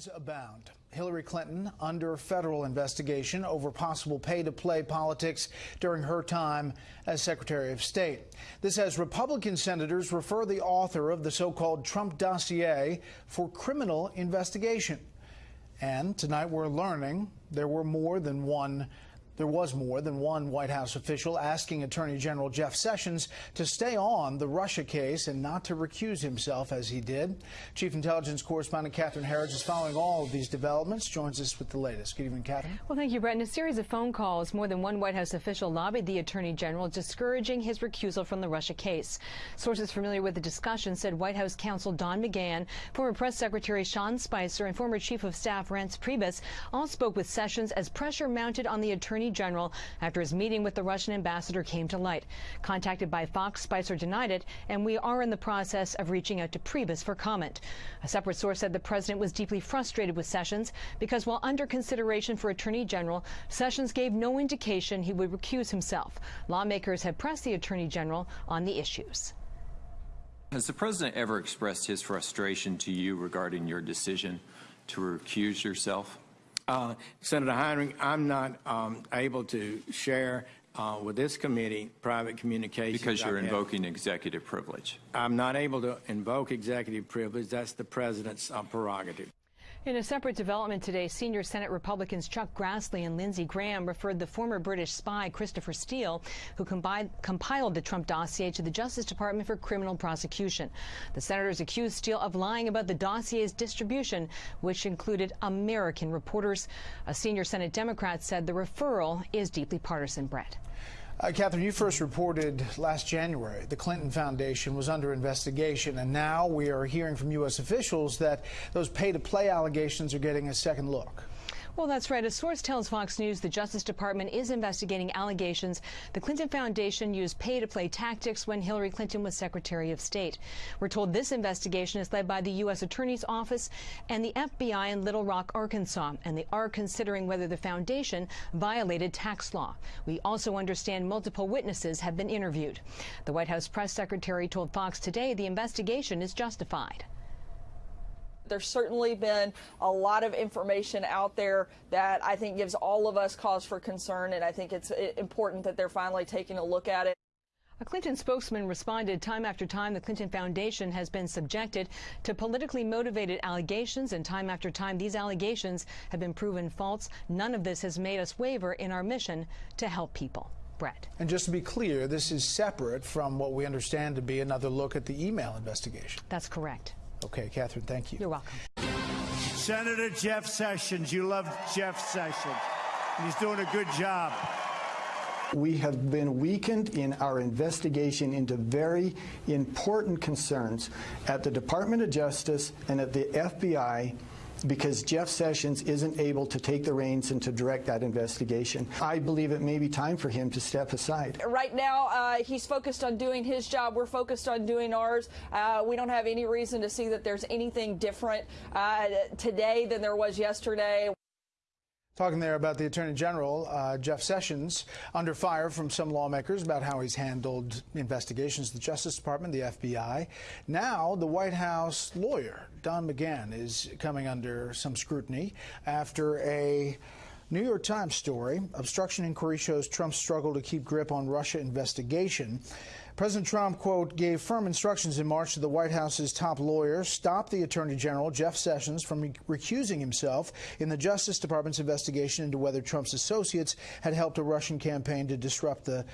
Allegations abound. Hillary Clinton under federal investigation over possible pay to play politics during her time as Secretary of State. This as Republican senators refer the author of the so called Trump dossier for criminal investigation. And tonight we're learning there were more than one there was more than one White House official asking Attorney General Jeff Sessions to stay on the Russia case and not to recuse himself as he did. Chief Intelligence Correspondent Catherine Herridge is following all of these developments, joins us with the latest. Good evening, Catherine. Well, thank you, Bret. In a series of phone calls, more than one White House official lobbied the Attorney General, discouraging his recusal from the Russia case. Sources familiar with the discussion said White House counsel Don McGahn, former Press Secretary Sean Spicer, and former Chief of Staff Reince Priebus all spoke with Sessions as pressure mounted on the Attorney General after his meeting with the Russian ambassador came to light. Contacted by Fox, Spicer denied it, and we are in the process of reaching out to Priebus for comment. A separate source said the president was deeply frustrated with Sessions because while under consideration for Attorney General, Sessions gave no indication he would recuse himself. Lawmakers have pressed the Attorney General on the issues. Has the president ever expressed his frustration to you regarding your decision to recuse yourself? Uh, Senator Heinrich, I'm not um, able to share uh, with this committee private communications. Because you're invoking executive privilege. I'm not able to invoke executive privilege. That's the president's uh, prerogative. In a separate development today, senior Senate Republicans Chuck Grassley and Lindsey Graham referred the former British spy Christopher Steele, who compiled the Trump dossier, to the Justice Department for criminal prosecution. The senators accused Steele of lying about the dossier's distribution, which included American reporters. A senior Senate Democrat said the referral is deeply partisan, Bret. Uh, Catherine, you first reported last January the Clinton Foundation was under investigation, and now we are hearing from U.S. officials that those pay to play allegations are getting a second look. Well, that's right. A source tells Fox News the Justice Department is investigating allegations the Clinton Foundation used pay-to-play tactics when Hillary Clinton was Secretary of State. We're told this investigation is led by the U.S. Attorney's Office and the FBI in Little Rock, Arkansas, and they are considering whether the foundation violated tax law. We also understand multiple witnesses have been interviewed. The White House press secretary told Fox today the investigation is justified there's certainly been a lot of information out there that I think gives all of us cause for concern, and I think it's important that they're finally taking a look at it. A Clinton spokesman responded time after time the Clinton Foundation has been subjected to politically motivated allegations, and time after time these allegations have been proven false. None of this has made us waver in our mission to help people. Bret. And just to be clear, this is separate from what we understand to be another look at the email investigation. That's correct. Okay, Catherine, thank you. You're welcome. Senator Jeff Sessions, you love Jeff Sessions. He's doing a good job. We have been weakened in our investigation into very important concerns at the Department of Justice and at the FBI because Jeff Sessions isn't able to take the reins and to direct that investigation. I believe it may be time for him to step aside. Right now, uh, he's focused on doing his job. We're focused on doing ours. Uh, we don't have any reason to see that there's anything different uh, today than there was yesterday. Talking there about the Attorney General, uh, Jeff Sessions, under fire from some lawmakers about how he's handled investigations, the Justice Department, the FBI. Now, the White House lawyer, Don McGahn, is coming under some scrutiny after a New York Times story, obstruction inquiry shows Trump's struggle to keep grip on Russia investigation. President Trump, quote, gave firm instructions in March to the White House's top lawyer, stop the Attorney General, Jeff Sessions, from recusing himself in the Justice Department's investigation into whether Trump's associates had helped a Russian campaign to disrupt the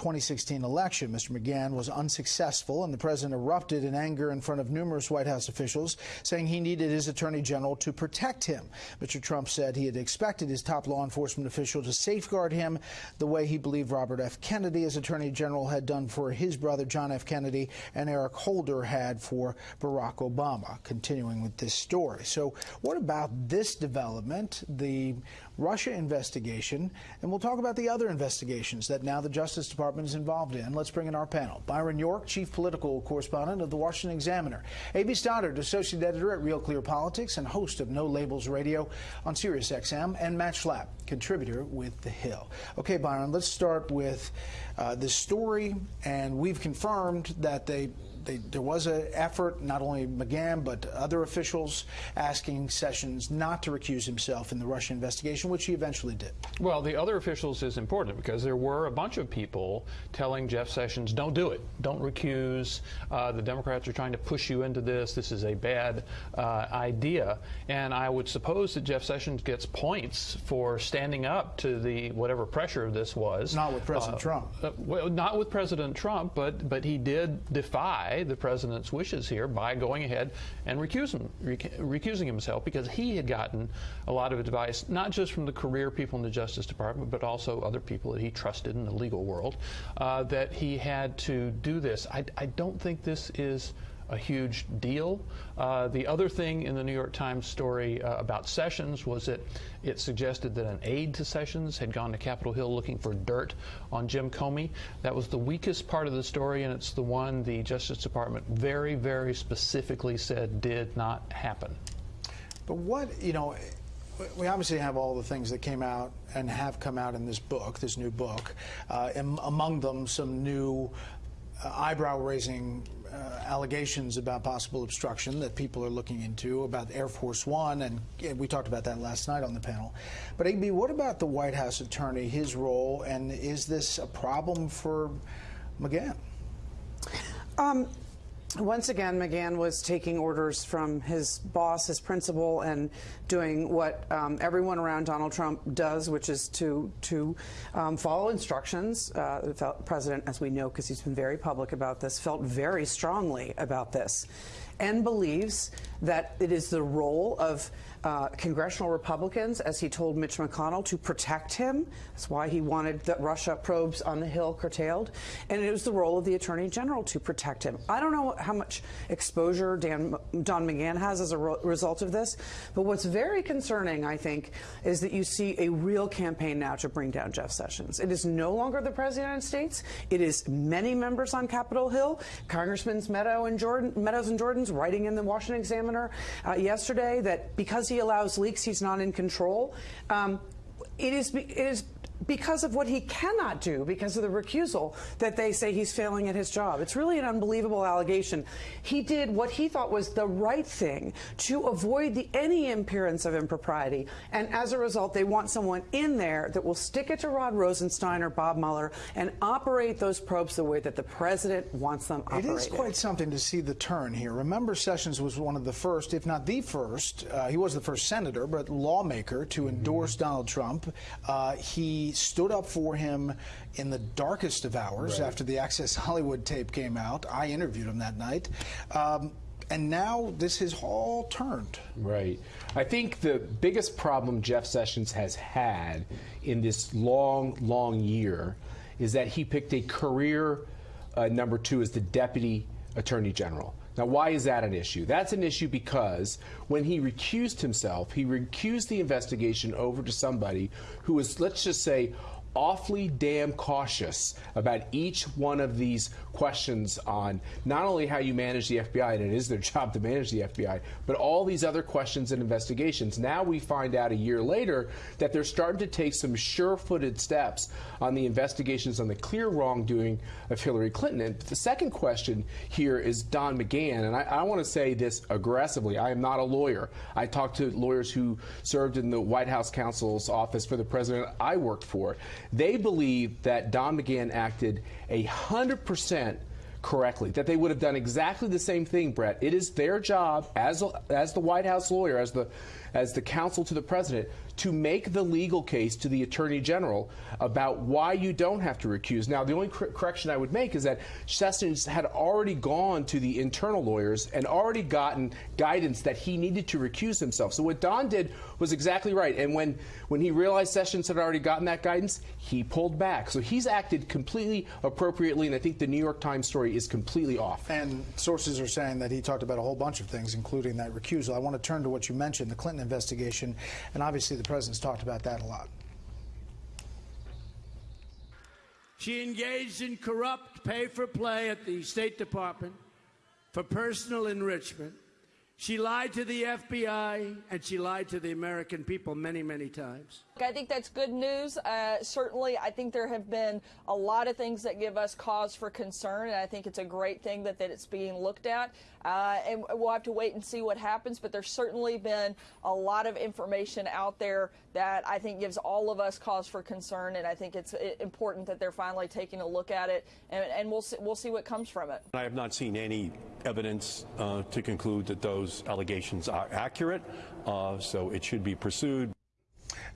2016 election. Mr. McGahn was unsuccessful, and the president erupted in anger in front of numerous White House officials, saying he needed his attorney general to protect him. Mr. Trump said he had expected his top law enforcement official to safeguard him the way he believed Robert F. Kennedy, as attorney general, had done for his brother John F. Kennedy and Eric Holder had for Barack Obama. Continuing with this story. So, what about this development, the Russia investigation? And we'll talk about the other investigations that now the Justice Department is involved in. Let's bring in our panel. Byron York, Chief Political Correspondent of the Washington Examiner. A.B. Stoddard, Associate Editor at Real Clear Politics and host of No Labels Radio on Sirius XM, and Matt Schlapp, contributor with The Hill. Okay, Byron, let's start with uh, story, and we've confirmed that they they, there was an effort, not only McGahn, but other officials asking Sessions not to recuse himself in the Russia investigation, which he eventually did. Well, the other officials is important because there were a bunch of people telling Jeff Sessions, don't do it, don't recuse. Uh, the Democrats are trying to push you into this. This is a bad uh, idea. And I would suppose that Jeff Sessions gets points for standing up to the whatever pressure this was. Not with President Uh, Trump. uh, well, not with President Trump, but but he did defy the president's wishes here by going ahead and recusing recusing himself because he had gotten a lot of advice, not just from the career people in the Justice Department, but also other people that he trusted in the legal world, uh, that he had to do this. I, I don't think this is a huge deal. Uh, the other thing in the New York Times story uh, about Sessions was that it suggested that an aide to Sessions had gone to Capitol Hill looking for dirt on Jim Comey. That was the weakest part of the story, and it's the one the Justice Department very, very specifically said did not happen. But what, you know, we obviously have all the things that came out and have come out in this book, this new book, uh, among them some new uh, eyebrow raising uh, allegations about possible obstruction that people are looking into about Air Force One, and we talked about that last night on the panel. But, AB, what about the White House attorney, his role, and is this a problem for McGahn? Um, once again, McGahn was taking orders from his boss, his principal, and doing what um, everyone around Donald Trump does, which is to to um, follow instructions. Uh, the president, as we know, because he's been very public about this, felt very strongly about this, and believes that it is the role of uh, congressional Republicans, as he told Mitch McConnell, to protect him. That's why he wanted the Russia probes on the Hill curtailed. And it was the role of the Attorney General to protect him. I don't know how much exposure Dan, Don McGahn has as a re result of this, but what's very concerning, I think, is that you see a real campaign now to bring down Jeff Sessions. It is no longer the President of the United States. It is many members on Capitol Hill, Congressmen Meadow and Jordan, Meadows and Jordan's writing in the Washington Examiner uh, yesterday that because he allows leaks, he's not in control. Um, it is it is because of what he cannot do, because of the recusal, that they say he's failing at his job. It's really an unbelievable allegation. He did what he thought was the right thing to avoid the, any appearance of impropriety, and as a result, they want someone in there that will stick it to Rod Rosenstein or Bob Mueller and operate those probes the way that the president wants them It operated. is quite something to see the turn here. Remember, Sessions was one of the first, if not the first, uh, he was the first senator, but lawmaker to endorse Donald Trump. Uh, he stood up for him in the darkest of hours after the Access Hollywood tape came out. I interviewed him that night. Um, and now this has all turned. Right. I think the biggest problem Jeff Sessions has had in this long, long year is that he picked a career uh, number two as the deputy attorney general. Now, why is that an issue? That's an issue because when he recused himself, he recused the investigation over to somebody who was, let's just say, awfully damn cautious about each one of these questions on not only how you manage the FBI, and it is their job to manage the FBI, but all these other questions and investigations. Now we find out a year later that they're starting to take some sure footed steps on the investigations on the clear wrongdoing of Hillary Clinton. And the second question here is Don McGahn, and I, I want to say this aggressively. I am not a lawyer. I talked to lawyers who served in the White House counsel's office for the president I worked for. They believe that Don McGahn acted a hundred percent correctly, that they would have done exactly the same thing, Bret. It is their job as as the White House lawyer, as the as the counsel to the president, to make the legal case to the attorney general about why you don't have to recuse. Now, the only cor correction I would make is that Sessions had already gone to the internal lawyers and already gotten guidance that he needed to recuse himself. So what Don did was exactly right. And when when he realized Sessions had already gotten that guidance, he pulled back. So he's acted completely appropriately, and I think the New York Times story is completely off. And sources are saying that he talked about a whole bunch of things, including that recusal. I want to turn to what you mentioned, the Clinton investigation, and obviously the president's talked about that a lot. She engaged in corrupt pay for play at the State Department for personal enrichment. She lied to the FBI and she lied to the American people many, many times. I think that's good news. Uh, certainly, I think there have been a lot of things that give us cause for concern, and I think it's a great thing that, that it's being looked at. Uh, and we'll have to wait and see what happens, but there's certainly been a lot of information out there that I think gives all of us cause for concern, and I think it's important that they're finally taking a look at it, and, and we'll, see, we'll see what comes from it. I have not seen any evidence uh, to conclude that those allegations are accurate, uh, so it should be pursued.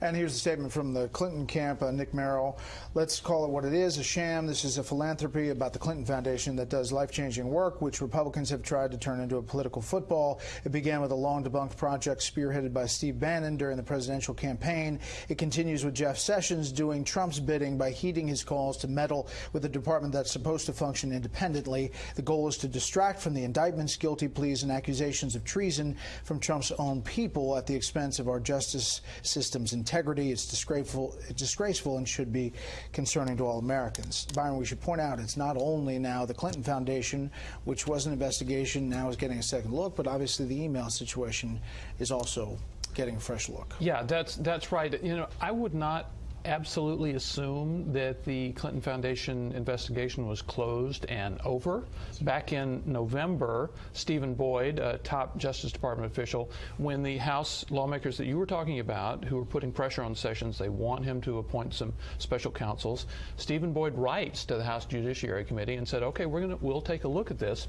And here's a statement from the Clinton camp, uh, Nick Merrill. Let's call it what it is, a sham. This is a philanthropy about the Clinton Foundation that does life-changing work, which Republicans have tried to turn into a political football. It began with a long-debunked project spearheaded by Steve Bannon during the presidential campaign. It continues with Jeff Sessions doing Trump's bidding by heeding his calls to meddle with a department that's supposed to function independently. The goal is to distract from the indictments, guilty pleas, and accusations of treason from Trump's own people at the expense of our justice system's integrity. It's disgraceful, it's disgraceful and should be concerning to all Americans. Byron, we should point out it's not only now the Clinton Foundation, which was an investigation, now is getting a second look, but obviously the email situation is also getting a fresh look. Yeah, that's that's right. You know, I would not absolutely assume that the Clinton Foundation investigation was closed and over. Back in November, Stephen Boyd, a top Justice Department official, when the House lawmakers that you were talking about, who were putting pressure on Sessions, they want him to appoint some special counsels. Stephen Boyd writes to the House Judiciary Committee and said, "Okay, we're going to we'll take a look at this."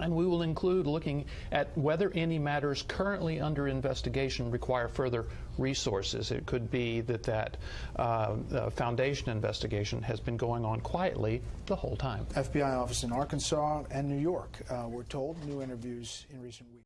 And we will include looking at whether any matters currently under investigation require further resources. It could be that that uh, uh foundation investigation has been going on quietly the whole time. FBI office in Arkansas and New York, uh, told, new interviews in recent weeks.